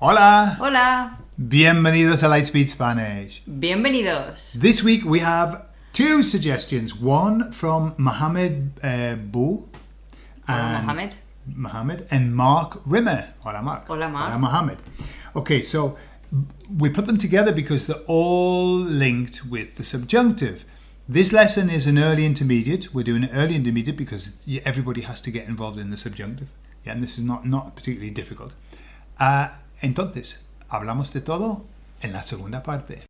Hola! Hola, Bienvenidos a Lightspeed Spanish. bienvenidos. This week we have two suggestions. One from Mohammed uh, Bou Hola, Mohammed. Mohammed and Mark Rimmer. Hola, Mark. Hola, Mark. Hola, Mohammed. Okay, so we put them together because they're all linked with the subjunctive. This lesson is an early intermediate. We're doing an early intermediate because everybody has to get involved in the subjunctive. Yeah, and this is not, not particularly difficult. Ah, entonces, hablamos de todo en la segunda parte.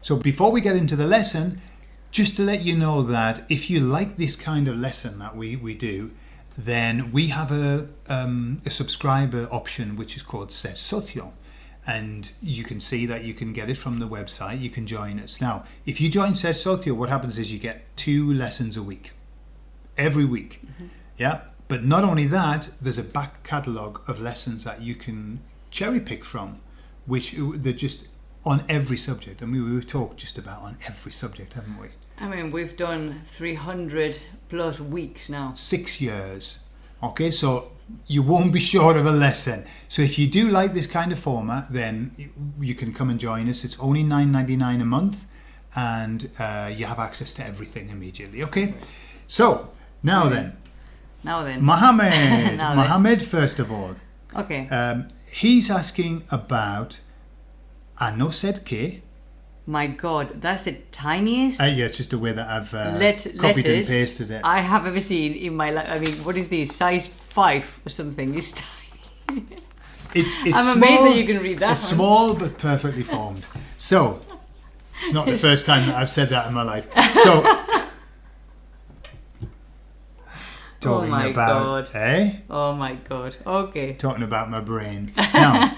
So before we get into the lesson, just to let you know that if you like this kind of lesson that we, we do, then we have a, um, a subscriber option which is called Ser Socio. And you can see that you can get it from the website. You can join us. Now, if you join Ser Socio, what happens is you get two lessons a week, every week. Mm-hmm. Yeah. But not only that, there's a back catalogue of lessons that you can cherry pick from, which they're just on every subject. I mean, we've talked just about on every subject, haven't we? I mean, we've done 300 plus weeks now. Six years. Okay, so you won't be short of a lesson. So if you do like this kind of format, then you- can come and join us. It's only nine ninety nine a month, and uh, you have access to everything immediately. Okay, so now then, Now then. Mohammed. Now then. Mohammed, first of all, okay. um, he's asking about a no ser que. My god, that's the tiniest Uh, yeah, it's just the way that I've uh, let- copied letters and pasted it. I have ever seen in my life. I mean, what is this? Size 5 or something? It's tiny. It's, it's I'm small, amazed that you can read that It's one. small but perfectly formed. So, it's not the first time that I've said that in my life. So, talking oh my about, God. eh? Oh my god. Okay. Talking about my brain. Now,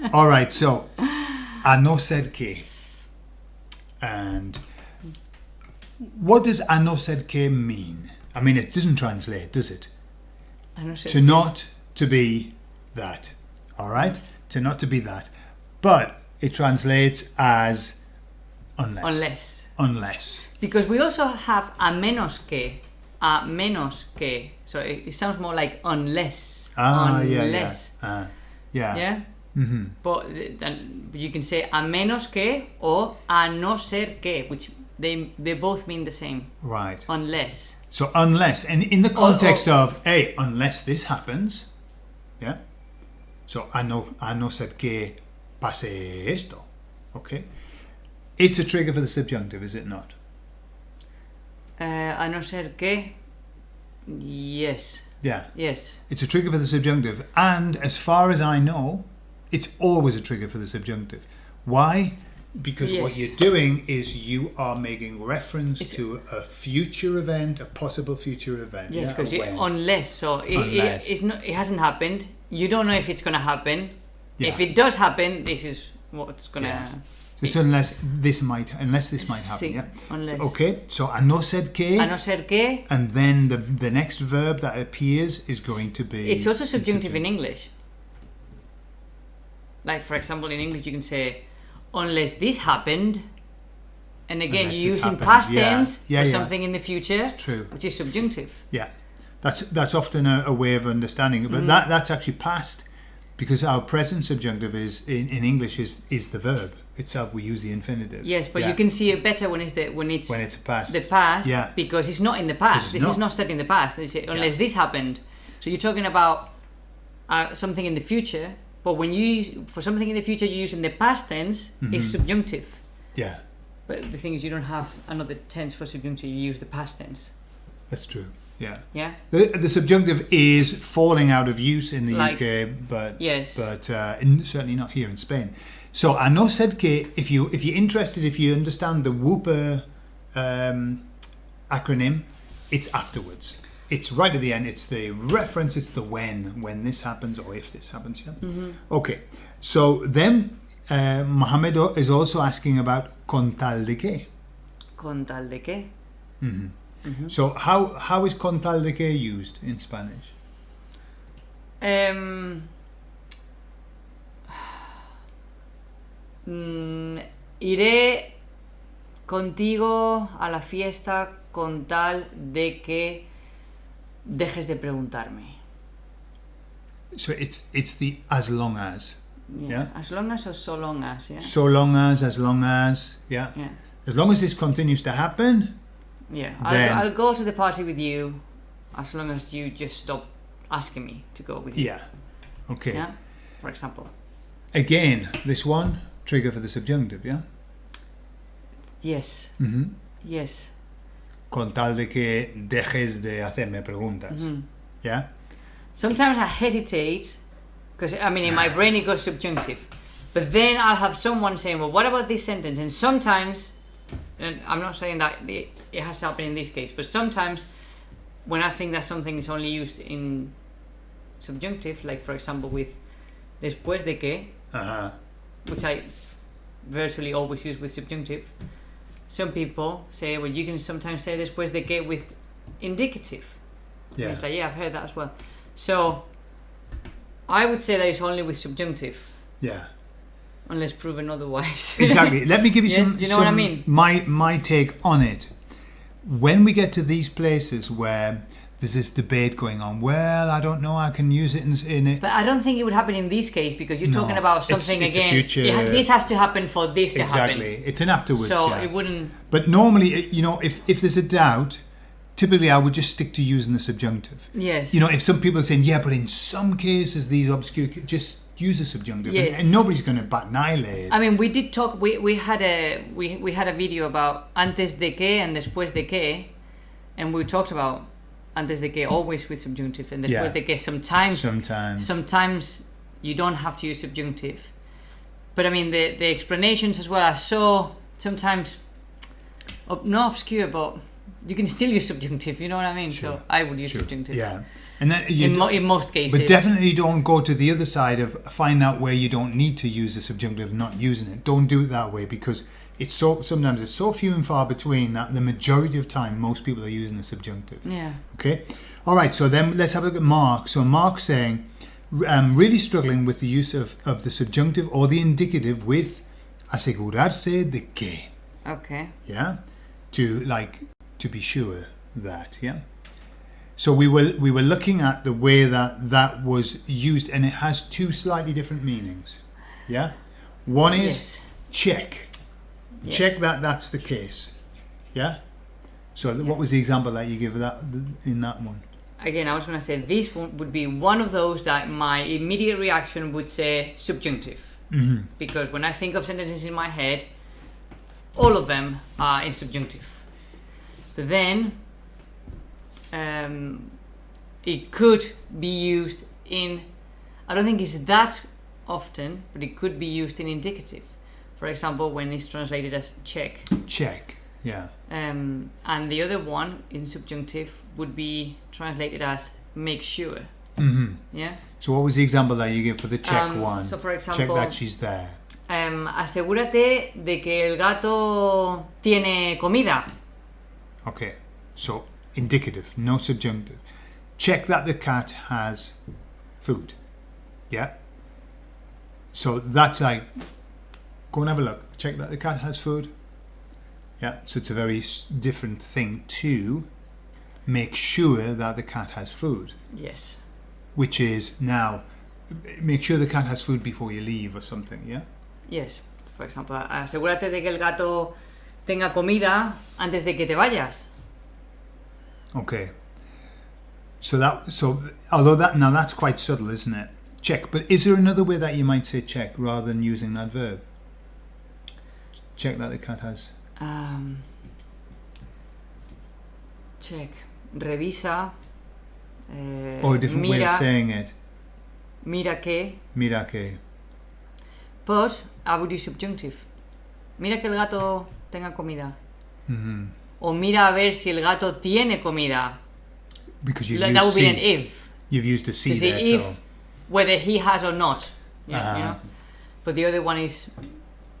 all right. So, I no ser que, and what does I no ser que mean? I mean, it doesn't translate, does it? Sure. to not to be that all right to not to be that but it translates as unless Unless. unless Because we also have a menos que. A menos que. So it, it sounds more like unless. ah yeah yeah uh, yeah Yeah. Mm-hmm. But then you can say a menos que or a no ser que, which they they both mean the same. right Unless. so unless and in the context oh. of hey unless this happens yeah so a know I no ser que pase esto okay it's a trigger for the subjunctive is it not Uh, a no ser que. Yes. yeah Yes. It's a trigger for the subjunctive, and as far as I know, it's always a trigger for the subjunctive. Why? Because what you're doing is you are making reference It's- to a future event, a possible future event. Yes, because a when. unless so it, Unless. It, it's not, it hasn't happened. You don't know if it's gonna happen. If it does happen, this is what's gonna. Yeah. So it's unless this might, unless this might happen. Sí, Yeah. unless. Okay. So a no ser que, A no ser que. and then the the next verb that appears is going to be. It's also subjunctive in English. Like for example, in English you can say, unless this happened. And again, Unless you're using happened. past Yeah. tense Yeah, for yeah. something in the future, It's true. which is subjunctive. Yeah, that's that's often a, a way of understanding it, but that that's actually past because our present subjunctive is in, in English is is the verb itself. We use the infinitive. Yes, but you can see it better when it's the when it's when it's past. the past Yeah. because it's not in the past. This not. is not set in the past. They say, unless this happened. So you're talking about uh, something in the future, but when you use for something in the future, you use in the past tense Mm-hmm. is subjunctive. yeah, But the thing is, you don't have another tense for subjunctive. You use the past tense. that's true. Yeah, Yeah. the, the subjunctive is falling out of use in the Like- UK, but Yes. but uh, in, certainly not here in Spain. So I no ser que if you if you're interested, if you understand the Whooper um, acronym, it's afterwards. It's right at the end. It's the reference. It's the when when this happens or if this happens. Yeah. Okay. So then uh, Mohammed is also asking about con tal de que. Con tal de que. So how how is con tal de que used in Spanish? Um, mm, iré contigo a la fiesta con tal de que dejes de preguntarme. So it's it's the as long as. Yeah. As long as or so long as, yeah. So long as, as long as, yeah. Yeah. As long as this continues to happen, Yeah. I'll, go, I'll go to the party with you as long as you just stop asking me to go with you. yeah. Okay. Yeah. For example. Again, this one trigger for the subjunctive, yeah. Yes. Mm-hmm. Yes. Con tal de que dejes de hacerme preguntas, Mhm. yeah. Sometimes I hesitate because I mean in my brain it goes subjunctive, but then I'll have someone saying, "Well, what about this sentence?" And sometimes, and I'm not saying that it, has to happen in this case, but sometimes when I think that something is only used in subjunctive, like for example with después de que, Uh-huh. which I virtually always use with subjunctive, some people say, well, you can sometimes say this después de que with indicative. And Yeah. It's like, yeah, I've heard that as well. So, I would say that it's only with subjunctive, Yeah. unless proven otherwise. Exactly. Let me give you Yes, some. you know what I mean? My my take on it. When we get to these places where there's this debate going on, well, I don't know, I can use it in, in it. but I don't think it would happen in this case because you're talking No, about it's- something it's a again. future- it this has to happen for this to happen. Exactly. It's an afterwards. So yeah. it wouldn't. But normally, you know, if, if there's a doubt, typically I would just stick to using the subjunctive. Yes. You know, if some people are saying, yeah, but in some cases, these obscure, just use the subjunctive. And- Yes. And, nobody's going to bat an eyelid. I mean, we did talk. We, we had a we, we had a video about antes de que and después de que, and we talked about antes de que always with subjunctive and después Yeah. de que sometimes Sometimes. sometimes you don't have to use subjunctive. But I mean, the the explanations as well are so sometimes ob- not obscure, but you can still use subjunctive. You know what I mean? Sure, So I would use Sure. subjunctive. Yeah. And then you In, mo- in most cases. But definitely don't go to the other side of find out where you don't need to use the subjunctive, not using it. Don't do it that way because it's so sometimes it's so few and far between that the majority of time most people are using the subjunctive. Yeah. Okay. All right. So then let's have a look at Mark. So Mark saying, I'm um, really struggling with the use of, of the subjunctive or the indicative with asegurarse de que. Okay. Yeah. To like to be sure that. Yeah. So we were we were looking at the way that that was used, and it has two slightly different meanings. Yeah. One is Yes. check. Yes. Check that that's the case. Yeah. So what was the example that you give that in that one? Again, I was going to say this one would be one of those that my immediate reaction would say subjunctive. Mm-hmm. Because when I think of sentences in my head, all of them are in subjunctive. But then, um, it could be used in, I don't think it's that often, but it could be used in indicative. For example, when it's translated as check. Check. Yeah. Um, and the other one in subjunctive would be translated as make sure. Mm-hmm. Yeah. So what was the example that you gave for the check Um, one? so for example, check that she's there. um, asegúrate de que el gato tiene comida. Okay. So indicative, no subjunctive. Check that the cat has food. Yeah. So that's like, go and have a look. Check that the cat has food. Yeah. So it's a very different thing to make sure that the cat has food, Yes. which is now make sure the cat has food before you leave or something. Yeah. Yes. For example, asegúrate de que el gato tenga comida antes de que te vayas. Okay. So that so although that now that's quite subtle, isn't it? Check. But is there another way that you might say check rather than using that verb? Check that the cat has. Um, check. Revisa. eh, Or a different way mira, of saying it. mira que. Mira que. But I would use subjunctive. Mira que el gato tenga comida. hmm O mira a ver si el gato tiene comida. Because you've Like, that used would be an if. You've used a see To see there. if so whether he has or not. Yeah, you Uh-huh. know. But the other one is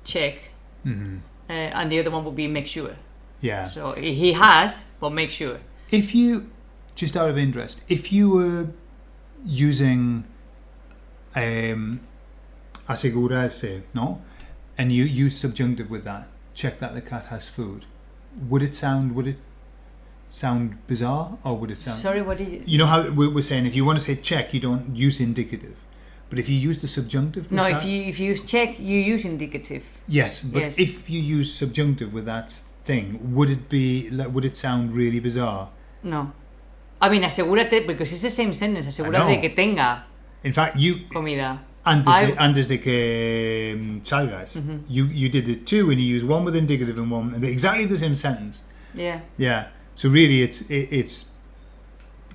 check, hmm uh, and the other one would be make sure. yeah. So he has, but make sure. If you, just out of interest, if you were using um, asegurarse, no, and you use subjunctive with that, check that the cat has food. Would it sound? Would it sound bizarre, or would it sound? Sorry, what did you? You know how we're saying if you want to say check, you don't use indicative, but if you use the subjunctive. No, that- if you if you use check, you use indicative. Yes, but Yes. if you use subjunctive with that thing, would it be? like, Would it sound really bizarre? No. I mean, asegúrate, because it's the same sentence. Asegúrate que tenga In fact, you comida. antes, I- de, antes de que um, salgas, Mhm. you you did it too, and you used one with indicative and one and exactly the same sentence. Yeah. Yeah. So really, it's it, it's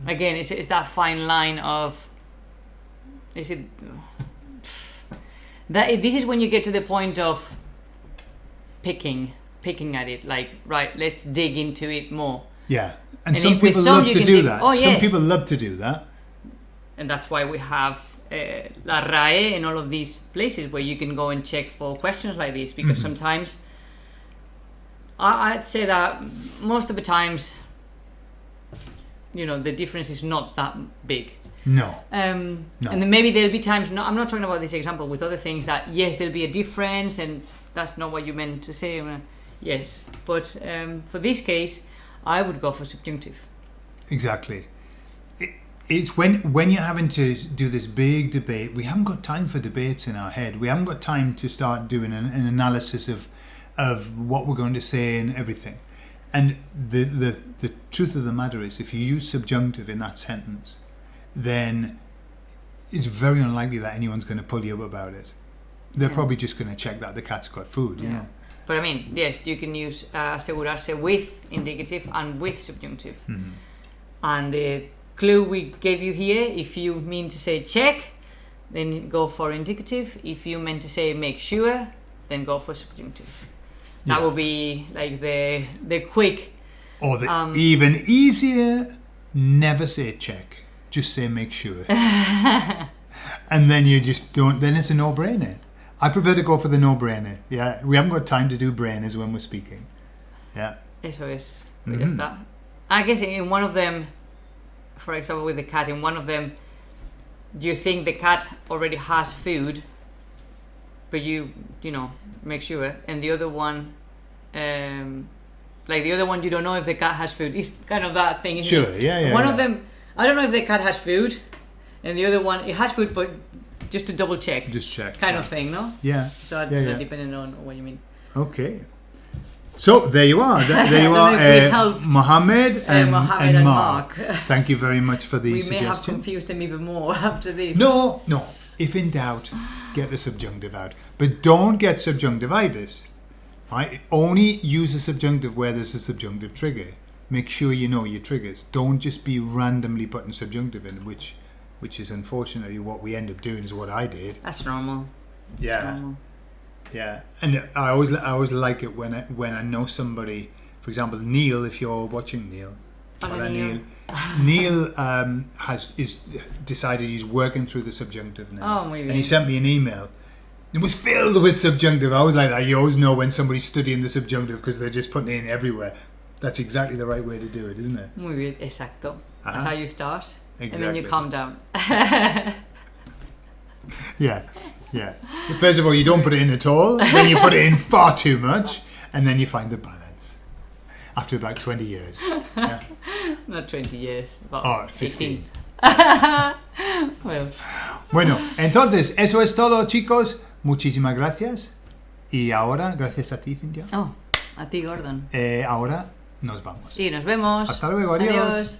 Again, it's, it's that fine line of. Is it. That, this is when you get to the point of picking, picking at it. Like, right, let's dig into it more. yeah. And, And some if people some love to do dig- that. oh, Some yes. people love to do that. and that's why we have uh, La RAE and all of these places where you can go and check for questions like this because Mhm. sometimes I, I'd say that most of the times you know the difference is not that big No. um, No. and then maybe there'll be times no, I'm not talking about this example with other things that yes there'll be a difference and that's not what you meant to say yes but um, for this case I would go for subjunctive Exactly. It, it's when when you're having to do this big debate. We haven't got time for debates in our head. We haven't got time to start doing an, an analysis of of what we're going to say and everything. And the, the the truth of the matter is, if you use subjunctive in that sentence, then it's very unlikely that anyone's going to pull you up about it. They're Yeah. probably just going to check that the cat's got food. You Yeah. know. But I mean, yes, you can use uh, asegurarse with indicative and with subjunctive. Mhm. And the clue we gave you here, if you mean to say check, then go for indicative. If you meant to say make sure, then go for subjunctive. That Yeah. will be like the the quick. Or the Um, even easier, never say check. Just say make sure. and then you just don't, then it's a no brainer. I prefer to go for the no brainer. Yeah, we haven't got time to do brainers when we're speaking. Yeah. Eso es. Mhm. Ya está. I guess in one of them, for example, with the cat, in one of them, do you think the cat already has food, but you, you know, make sure, and the other one, um, like the other one, you don't know if the cat has food. It's kind of that thing. Sure, It? yeah, yeah. one yeah. of them, I don't know if the cat has food, and the other one, it has food, but just to double check, Just check. kind yeah. of thing, no? Yeah, So Yeah, yeah. depending on what you mean. okay. So there you are. There, you are, we uh, helped. Mohammed Uh, and, Mohammed and and Mark. Mark. Thank you very much for the we may have suggestion. confused them even more after this. No, no. If in doubt, get the subjunctive out. But don't get subjunctivitis. Right? Only use the subjunctive where there's a subjunctive trigger. Make sure you know your triggers. Don't just be randomly putting subjunctive in, which which is unfortunately what we end up doing is what I did. That's normal. That's Yeah. normal. Yeah. And I always I always like it when I when I know somebody, for example, Neil, if you're watching Neil. Neil. Neil. Neil um, has is decided he's working through the subjunctive now. Oh, and he sent me an email. It was filled with subjunctive. I was like that. You always know when somebody's studying the subjunctive because they're just putting it in everywhere. That's exactly the right way to do it, isn't it? Muy bien, exacto. That's Uh-huh. how you start. And then you calm down. Yeah, yeah. First of all, you don't put it in at all. Then you put it in far too much, and then you find the balance. After about twenty years. Yeah. Not 20 years, but Oh, 15. 15. Well, Bueno, entonces, eso es todo, chicos. Muchísimas gracias. Y ahora, gracias a ti, Cintia. oh, a ti, Gordon. Eh, ahora nos vamos. Y nos vemos. Hasta luego, adiós. adiós.